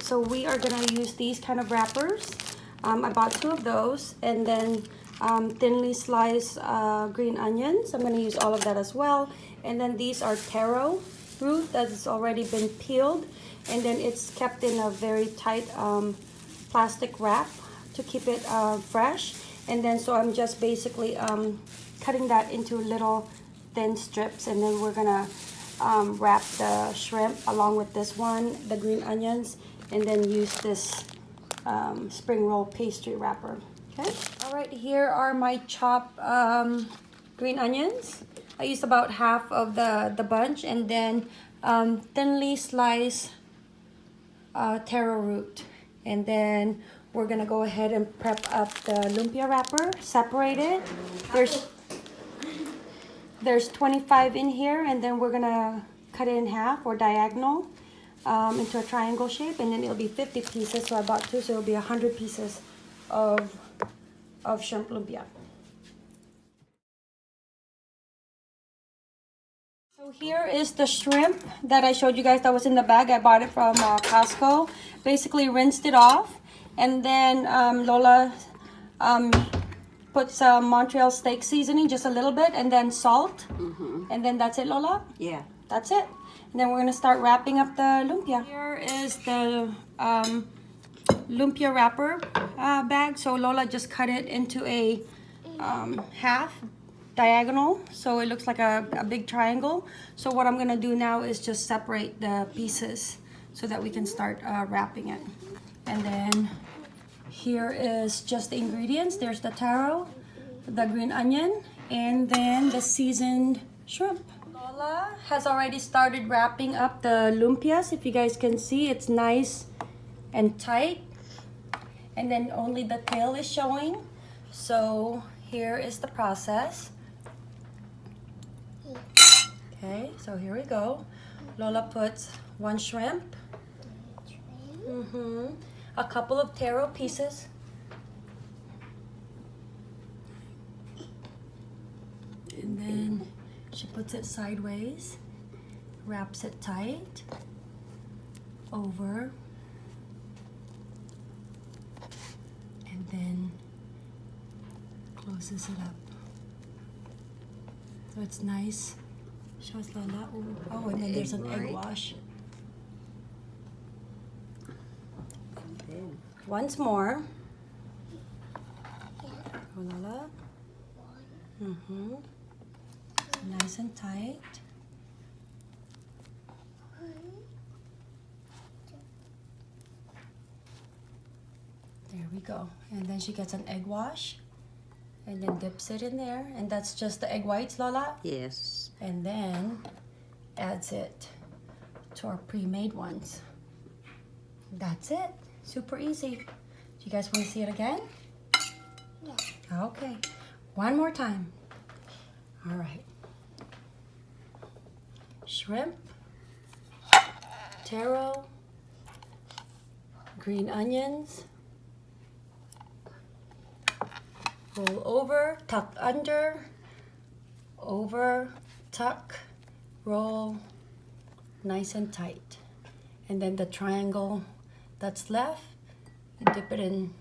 so we are gonna use these kind of wrappers. Um, I bought two of those and then um, thinly sliced uh, green onions. I'm gonna use all of that as well. And then these are taro root that's already been peeled and then it's kept in a very tight um, plastic wrap to keep it uh, fresh. And then so I'm just basically um, cutting that into little thin strips and then we're gonna um, wrap the shrimp along with this one, the green onions, and then use this um, spring roll pastry wrapper. Okay. All right, here are my chopped um, green onions. I used about half of the, the bunch and then um, thinly sliced uh, taro root. And then we're gonna go ahead and prep up the lumpia wrapper, separate it. There's there's 25 in here and then we're gonna cut it in half or diagonal um, into a triangle shape and then it'll be 50 pieces so I bought two so it'll be 100 pieces of, of shrimp lumpia. So here is the shrimp that I showed you guys that was in the bag. I bought it from uh, Costco. Basically rinsed it off and then um, Lola um, put some Montreal steak seasoning, just a little bit, and then salt. Mm -hmm. And then that's it, Lola? Yeah. That's it. And then we're going to start wrapping up the lumpia. Here is the um, lumpia wrapper uh, bag. So Lola just cut it into a um, half diagonal. So it looks like a, a big triangle. So what I'm going to do now is just separate the pieces so that we can start uh, wrapping it. And then here is just the ingredients. There's the taro, the green onion, and then the seasoned shrimp. Lola has already started wrapping up the lumpias. If you guys can see, it's nice and tight. And then only the tail is showing. So here is the process. Okay, so here we go. Lola puts one shrimp. Mm-hmm. A couple of taro pieces. And then she puts it sideways, wraps it tight, over, and then closes it up. So it's nice. Lola. Oh, and then there's an egg wash. Once more. Lola. Mm-hmm nice and tight. There we go. And then she gets an egg wash and then dips it in there. And that's just the egg whites, Lola? Yes. And then adds it to our pre-made ones. That's it. Super easy. Do you guys want to see it again? Yeah. Okay. One more time. All right shrimp, taro, green onions, roll over, tuck under, over, tuck, roll, nice and tight. And then the triangle that's left, dip it in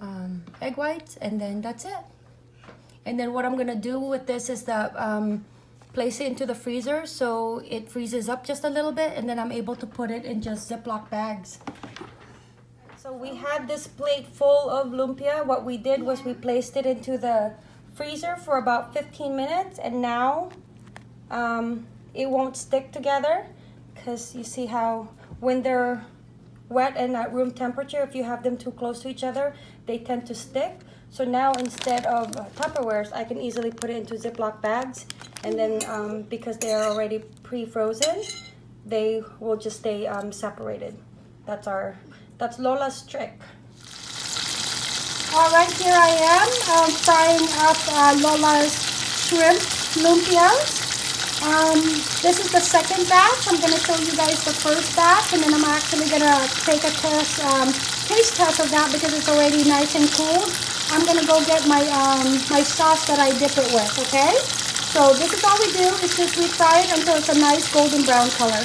um, egg whites, and then that's it. And then what I'm gonna do with this is that um, place it into the freezer so it freezes up just a little bit and then I'm able to put it in just Ziploc bags. So we had this plate full of lumpia. What we did was we placed it into the freezer for about 15 minutes and now um, it won't stick together because you see how when they're wet and at room temperature, if you have them too close to each other, they tend to stick. So now instead of Tupperwares, I can easily put it into Ziploc bags. And then um, because they are already pre-frozen, they will just stay um, separated. That's our, that's Lola's trick. All right, here I am um, frying up uh, Lola's shrimp lumpias. Um, this is the second batch. I'm going to show you guys the first batch, and then I'm actually going to take a test, um, taste test of that because it's already nice and cool. I'm gonna go get my um, my sauce that I dip it with, okay? So this is all we do, is just we fry it until it's a nice golden brown color.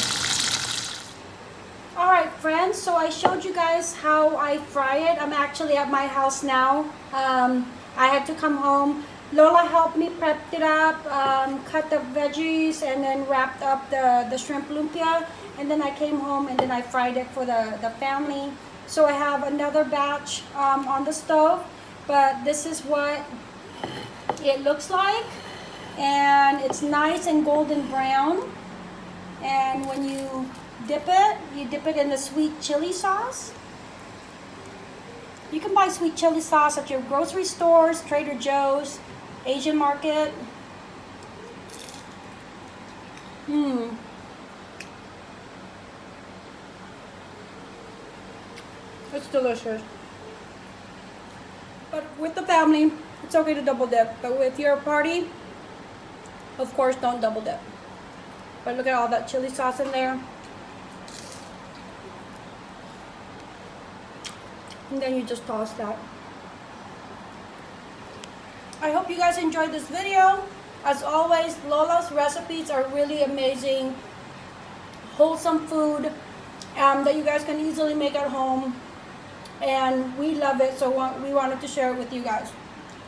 All right, friends, so I showed you guys how I fry it. I'm actually at my house now. Um, I had to come home. Lola helped me prep it up, um, cut the veggies, and then wrapped up the, the shrimp lumpia. And then I came home and then I fried it for the, the family. So I have another batch um, on the stove, but this is what it looks like. And it's nice and golden brown. And when you dip it, you dip it in the sweet chili sauce. You can buy sweet chili sauce at your grocery stores, Trader Joe's, Asian market. Mmm. It's delicious. With the family, it's okay to double dip. But with your party, of course, don't double dip. But look at all that chili sauce in there. And then you just toss that. I hope you guys enjoyed this video. As always, Lola's recipes are really amazing. Wholesome food um, that you guys can easily make at home. And we love it, so we wanted to share it with you guys.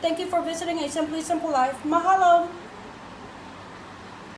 Thank you for visiting A Simply Simple Life. Mahalo!